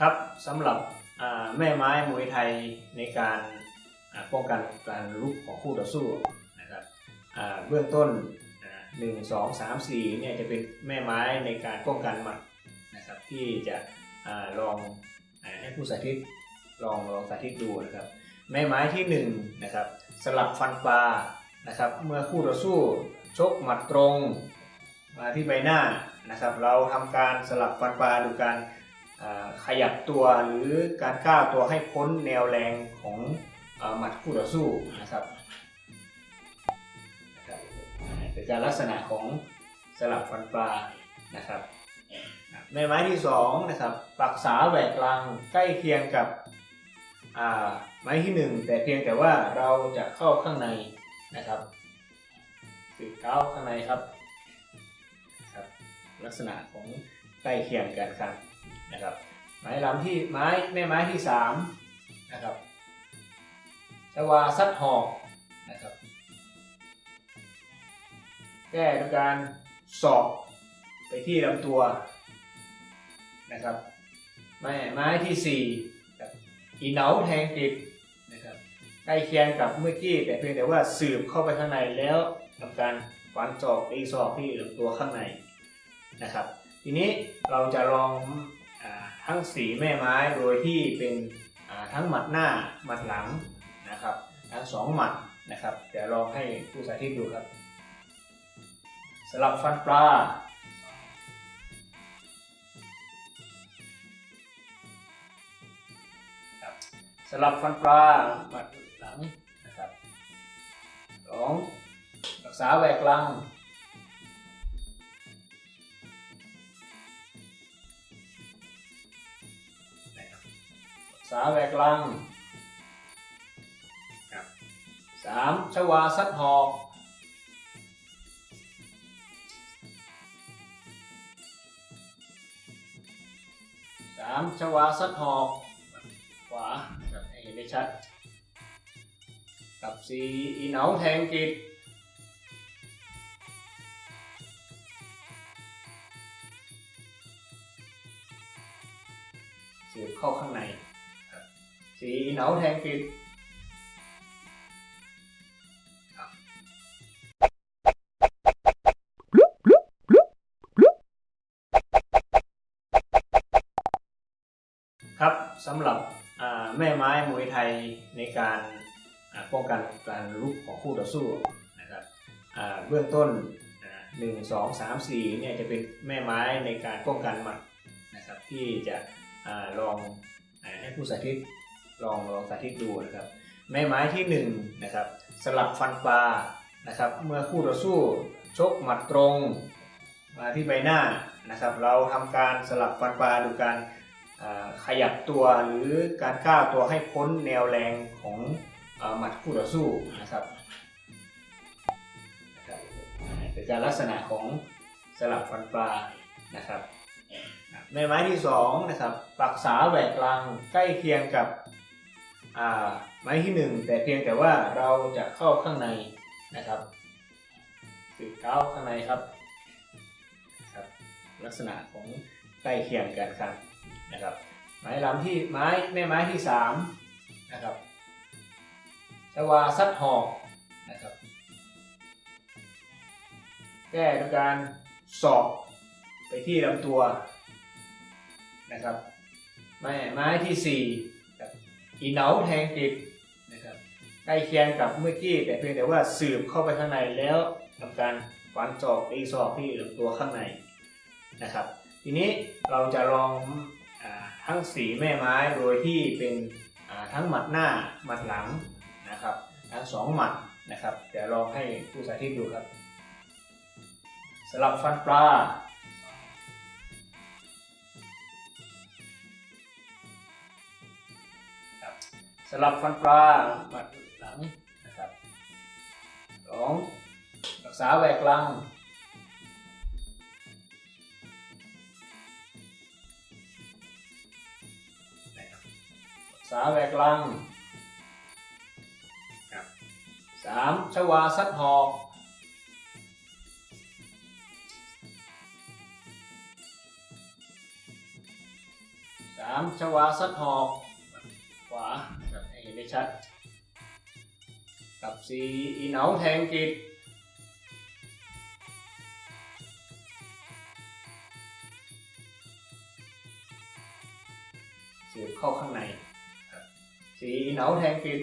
ครับสำหรับแม่ไม้มวยไทยในการป้องกันการลุกของคู่ต่อสู้นะครับเบื้องต้นอ่าหนึ่งสองสามสี่เนี่ยจะเป็นแม่ไม้ในการป้องกันหมัดนะครับที่จะอลองให้ผู้สาธิตลองลองสาธิตดูนะครับแม่ไม้ที่หนึ่งนะครับสลับฟันปลานะครับเมื่อคู่ต่อสู้ชกหมัดตรงมาที่ใบหน้านะครับ เราทำการสลับฟันปลาดูการ ขยับตัวหรือการก้าวตัวให้พ้นแนวแรงของหมัดคู่ต่อสู้นะครับนะครับเป็นการลักษณะของสลับฟันปลานะครับ ในไม้ที่สองนะครับปักษาแหวกกลางใกล้เคียงกับไม้ที่หนึ่งแต่เพียงแต่ว่าเราจะเข้าข้างในนะครับสืบเท้าข้างในครับครับ ลักษณะของใกล้เคียงกันครับ นะครับ ไม้ลำที่ไม้แม่ไม้ที่สามนะครับชวาซัดหอกนะครับ แก้ด้วยการสอบไปที่ลำตัวนะครับไม้ไม้ที่สี่กับอีเหนาแทงกิบนะครับใกล้เคียงกับเมื่อกี้แต่เพียงแต่ว่าสืบเข้าไปข้างในแล้วทำการฟันศอกตีศอกที่ลำตัวข้างในนะครับ ทีนี้เราจะลอง ทั้งสีแม่ไม้โดยที่เป็นทั้งหมัดหน้าหมัดหลังนะครับ ทั้งสองหมัดนะครับเดี๋ยวลองให้ผู้สาธิตดูครับสลับฟันปลาสลับฟันปลาหมัดหลังนะครับสองรักษาแหวกกลาง สาแหวกลังครับสามชวาซัดหอกสามชวาซัดหอกขวาครับให้เห็นได้ชัด กับสี่อีเหนาแทงกิดเสียบเข้าข้างใน สีเหนาแทงกิดครับสำหรับแม่ไม้มวยไทยในการป้องกันการลุกของคู่ต่อสู้นะครับเบื้องต้นหนึ่งสองสามสี่เนี่ยจะเป็นแม่ไม้ในการป้องกันหมัดนะครับที่จะอาลองอให้ผู้สาธิต ลองลองสาธิตดูนะครับแม่ไม้ที่1นงนะครับสลับฟันปลานะครับ เมื่อคู่ต่อสู้ชกหมัดตรงมาที่ใบหน้านะครับ เราทำการสลับฟันปลาดูการขยับตัวหรือการก้าวตัวให้พ้นแนวแรงของหมัดคู่ต่อสู้นะครับเป็นการลักษณะของสลับฟันปลานะครับ ในไม้ที่สองนะครับปักษาแหวกกลางใกล้เคียงกับ ไม้ที่หนึ่งแต่เพียงแต่ว่าเราจะเข้าข้างในนะครับสืบเท้าข้างในครับครับ ลักษณะของใกล้เคียงกันครับนะครับ ไม้ลำที่ไม้แม่ไม้ที่สามนะครับชวาซัดหอกนะครับ แก้ด้วยการสอบไปที่ลำตัวนะครับ ไม้ไม้ที่สี่ อีเหนาแทงกิบนะครับใกล้เคียงกับเมื่อกี้แต่เพียงแต่ว่าสืบเข้าไปข้างในแล้วทำการฟันศอกตีศอกที่ลำตัวข้างในนะครับ ทีนี้เราจะลองอทั้งสีแม่ไม้โดยที่เป็นทั้งหมัดหน้าหมัดหลังนะครับทั้งสองหมัดนะครับเดี๋ยวลองให้ผู้สาธิตดูครับสสลับฟันปลา สลับฟันปลามาหลังนะครับสองรักษาแหวกลังรักษาแหวกลังสามชวาซัดหอกสามชวาซัดหอกขวา ชัด กับสี่อีเหนาแทงกิดเสียบเข้าข้างในครับสี่อีเหนาแทงกิด